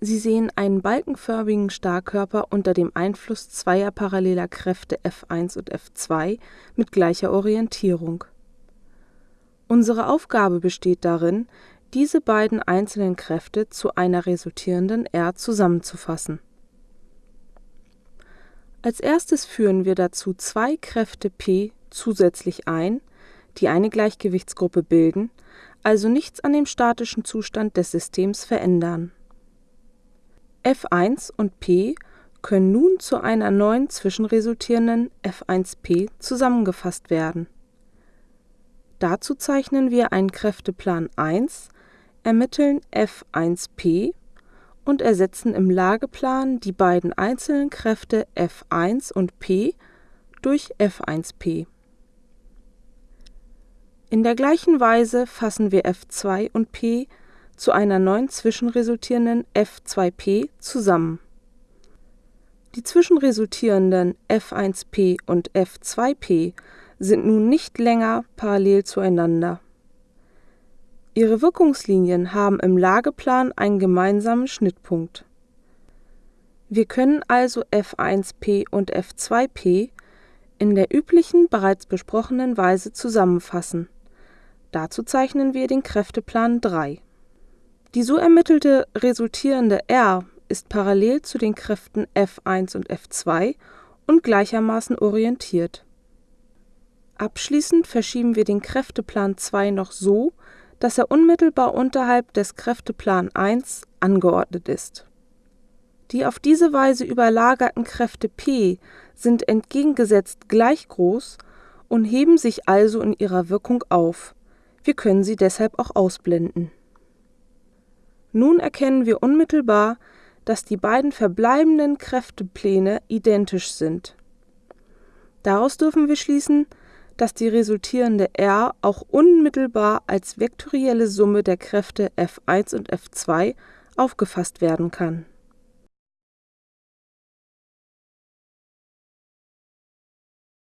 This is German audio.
Sie sehen einen balkenförmigen Starkkörper unter dem Einfluss zweier paralleler Kräfte F1 und F2 mit gleicher Orientierung. Unsere Aufgabe besteht darin, diese beiden einzelnen Kräfte zu einer resultierenden R zusammenzufassen. Als erstes führen wir dazu zwei Kräfte P zusätzlich ein, die eine Gleichgewichtsgruppe bilden, also nichts an dem statischen Zustand des Systems verändern F1 und P können nun zu einer neuen zwischenresultierenden F1p zusammengefasst werden. Dazu zeichnen wir einen Kräfteplan 1, ermitteln F1p und ersetzen im Lageplan die beiden einzelnen Kräfte F1 und p durch F1p. In der gleichen Weise fassen wir F2 und p zu einer neuen zwischenresultierenden F2p zusammen. Die zwischenresultierenden F1p und F2p sind nun nicht länger parallel zueinander. Ihre Wirkungslinien haben im Lageplan einen gemeinsamen Schnittpunkt. Wir können also F1p und F2p in der üblichen bereits besprochenen Weise zusammenfassen. Dazu zeichnen wir den Kräfteplan 3 die so ermittelte resultierende R ist parallel zu den Kräften F1 und F2 und gleichermaßen orientiert. Abschließend verschieben wir den Kräfteplan 2 noch so, dass er unmittelbar unterhalb des Kräfteplan 1 angeordnet ist. Die auf diese Weise überlagerten Kräfte P sind entgegengesetzt gleich groß und heben sich also in ihrer Wirkung auf, wir können sie deshalb auch ausblenden nun erkennen wir unmittelbar, dass die beiden verbleibenden Kräftepläne identisch sind. Daraus dürfen wir schließen, dass die resultierende R auch unmittelbar als vektorielle Summe der Kräfte F1 und F2 aufgefasst werden kann